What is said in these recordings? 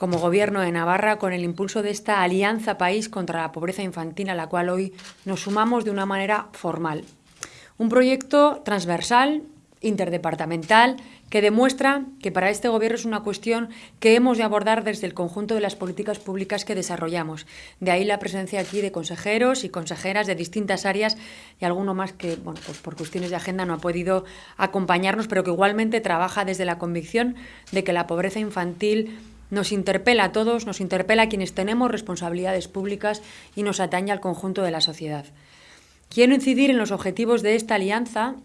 como Gobierno de Navarra con el impulso de esta Alianza País contra la Pobreza Infantil a la cual hoy nos sumamos de una manera formal. Un proyecto transversal, interdepartamental, que demuestra que para este Gobierno es una cuestión que hemos de abordar desde el conjunto de las políticas públicas que desarrollamos. De ahí la presencia aquí de consejeros y consejeras de distintas áreas y alguno más que, bueno, pues por cuestiones de agenda no ha podido acompañarnos, pero que igualmente trabaja desde la convicción de que la pobreza infantil nos interpela a todos, nos interpela a quienes tenemos responsabilidades públicas y nos atañe al conjunto de la sociedad. Quiero incidir en los objetivos de esta alianza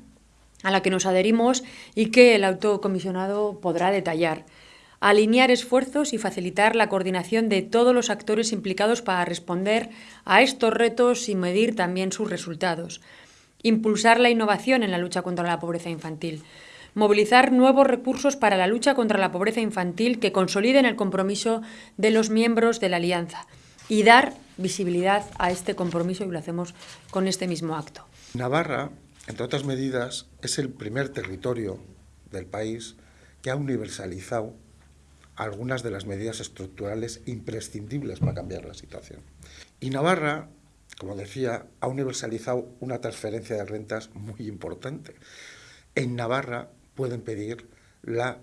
a la que nos adherimos y que el autocomisionado podrá detallar. Alinear esfuerzos y facilitar la coordinación de todos los actores implicados para responder a estos retos y medir también sus resultados. Impulsar la innovación en la lucha contra la pobreza infantil movilizar nuevos recursos para la lucha contra la pobreza infantil que consoliden el compromiso de los miembros de la Alianza y dar visibilidad a este compromiso y lo hacemos con este mismo acto. Navarra, entre otras medidas, es el primer territorio del país que ha universalizado algunas de las medidas estructurales imprescindibles para cambiar la situación. Y Navarra, como decía, ha universalizado una transferencia de rentas muy importante. En Navarra pueden pedir la,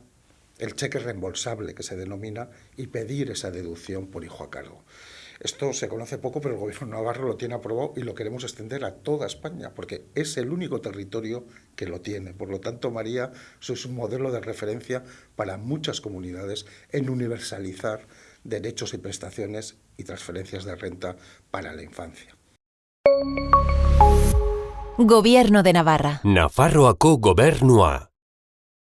el cheque reembolsable, que se denomina, y pedir esa deducción por hijo a cargo. Esto se conoce poco, pero el Gobierno navarro lo tiene aprobado y lo queremos extender a toda España, porque es el único territorio que lo tiene. Por lo tanto, María, sois un modelo de referencia para muchas comunidades en universalizar derechos y prestaciones y transferencias de renta para la infancia. Gobierno de Navarra. Nafarroako gobernua.